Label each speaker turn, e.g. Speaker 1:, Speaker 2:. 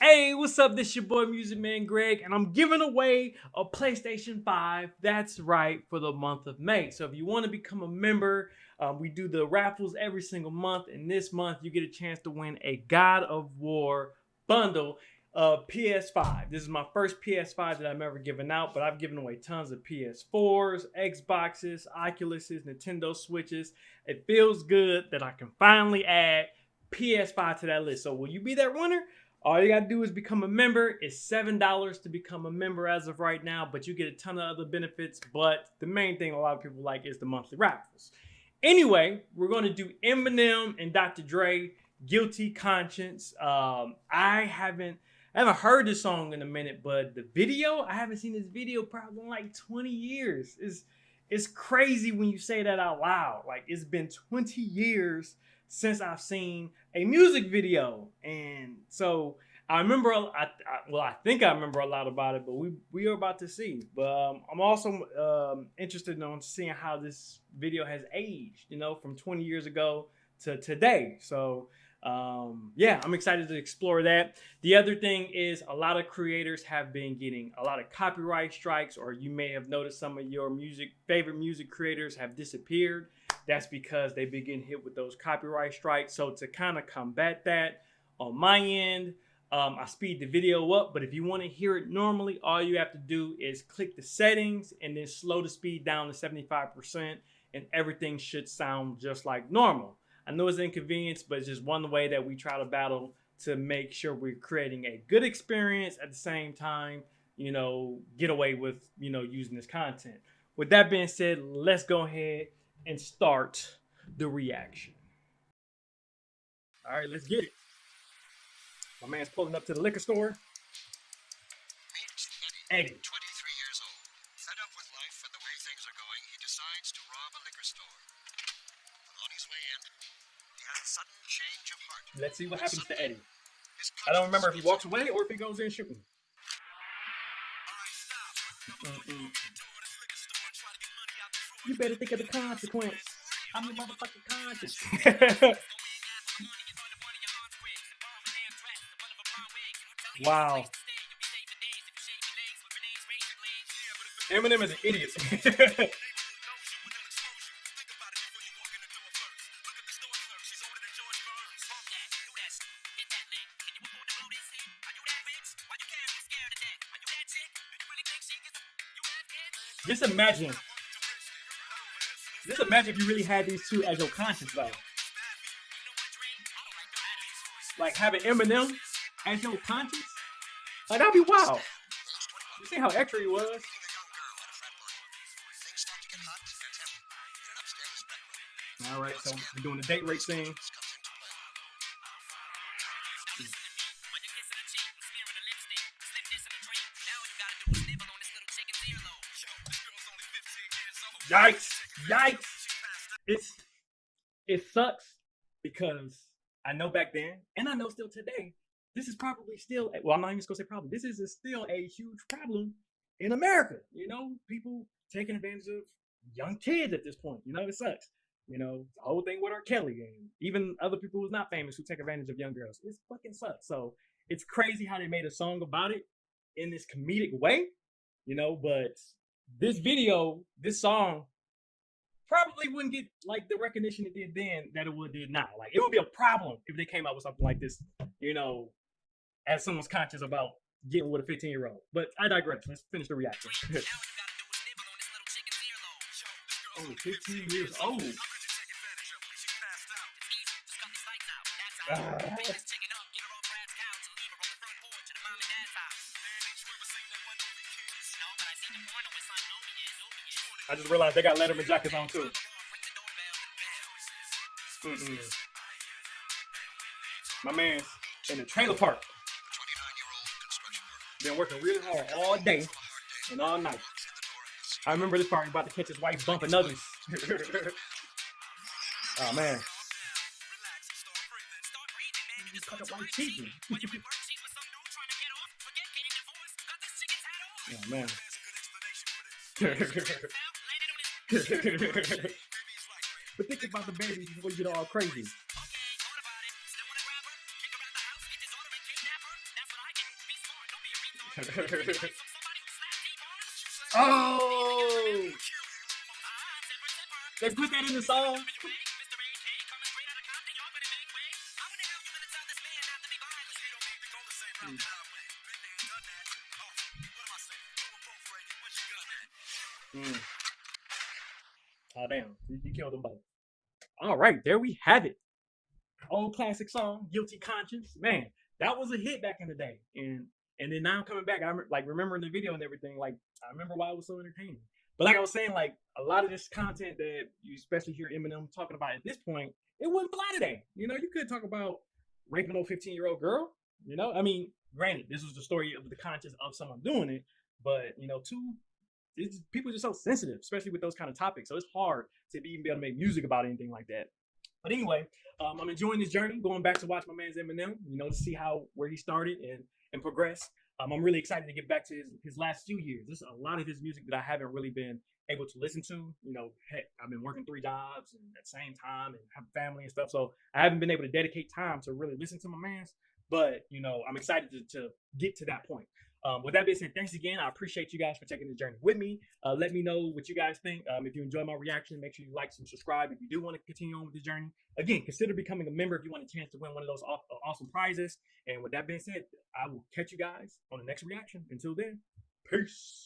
Speaker 1: Hey, what's up? This your boy Music Man Greg, and I'm giving away a PlayStation 5. That's right, for the month of May. So if you want to become a member, uh, we do the raffles every single month, and this month you get a chance to win a God of War bundle of PS5. This is my first PS5 that I've ever given out, but I've given away tons of PS4s, Xboxes, Oculuses, Nintendo Switches. It feels good that I can finally add PS5 to that list. So will you be that winner? All you gotta do is become a member. It's seven dollars to become a member as of right now, but you get a ton of other benefits. But the main thing a lot of people like is the monthly raffles. Anyway, we're gonna do Eminem and Dr. Dre, "Guilty Conscience." Um, I haven't, I haven't heard this song in a minute, but the video, I haven't seen this video probably in like 20 years. It's, it's crazy when you say that out loud. Like it's been 20 years since I've seen a music video. And so I remember, I, I, well, I think I remember a lot about it, but we, we are about to see. But um, I'm also um, interested in seeing how this video has aged, you know, from 20 years ago to today. So um, yeah, I'm excited to explore that. The other thing is a lot of creators have been getting a lot of copyright strikes, or you may have noticed some of your music favorite music creators have disappeared. That's because they begin hit with those copyright strikes. So to kind of combat that on my end, um, I speed the video up, but if you want to hear it normally, all you have to do is click the settings and then slow the speed down to 75% and everything should sound just like normal. I know it's an inconvenience, but it's just one way that we try to battle to make sure we're creating a good experience at the same time, you know, get away with, you know, using this content. With that being said, let's go ahead and start the reaction. All right, let's get it. My man's pulling up to the liquor store.
Speaker 2: Eddie. 23 years old. Fed up with life and the way things are going, he decides to rob a liquor store. On his way in, he has a sudden change of heart.
Speaker 1: Let's see what happens to Eddie. I don't remember if he walks away or if he goes in shooting. Mm -mm. You better think of the consequence. I'm the motherfucking conscience. wow. Eminem is an idiot. Just imagine just imagine if you really had these two as your conscience, though. Like having Eminem as your conscience? Like, that'd be wild. Oh. You see how extra he was? All right, so we're doing the date rape thing. Yikes! Yikes! It's it sucks because I know back then, and I know still today, this is probably still well, I'm not even gonna say problem. This is still a huge problem in America. You know, people taking advantage of young kids at this point. You know, it sucks. You know, the whole thing with R. Kelly and even other people who's not famous who take advantage of young girls. It fucking sucks. So it's crazy how they made a song about it in this comedic way, you know, but this video, this song, probably wouldn't get like the recognition it did then that it would do now. Like it would be a problem if they came out with something like this, you know, as someone's conscious about getting with a 15 year old. But I digress. Let's finish the reaction. oh, 15 years old. Uh, I just realized they got Letterman jackets on too. Mm-mm. My man's in the trailer park. Been working really hard all day and all night. I remember this part about to catch his wife bumping others. oh man. oh man. but think about the babies before you get all crazy. oh, they put that in the song. Mm. Damn, you, killed them both. All right, there we have it. Old classic song, "Guilty Conscience." Man, that was a hit back in the day, and and then now I'm coming back, I'm like remembering the video and everything. Like I remember why it was so entertaining. But like I was saying, like a lot of this content that you especially hear Eminem talking about at this point, it wouldn't fly today. You know, you could talk about raping a 15 year old girl. You know, I mean, granted, this was the story of the conscience of someone doing it, but you know, two it's, people are just so sensitive, especially with those kind of topics. So it's hard to even be able to make music about anything like that. But anyway, um, I'm enjoying this journey, going back to watch my man's Eminem, you know, to see how where he started and and progress. Um, I'm really excited to get back to his, his last few years. There's a lot of his music that I haven't really been able to listen to. You know, heck, I've been working three jobs and at the same time and have family and stuff. So I haven't been able to dedicate time to really listen to my man's. But you know, I'm excited to, to get to that point. Um, with that being said, thanks again. I appreciate you guys for taking the journey with me. Uh, let me know what you guys think. Um, if you enjoy my reaction, make sure you like and subscribe. If you do want to continue on with the journey, again, consider becoming a member if you want a chance to win one of those awesome prizes. And with that being said, I will catch you guys on the next reaction. Until then, peace.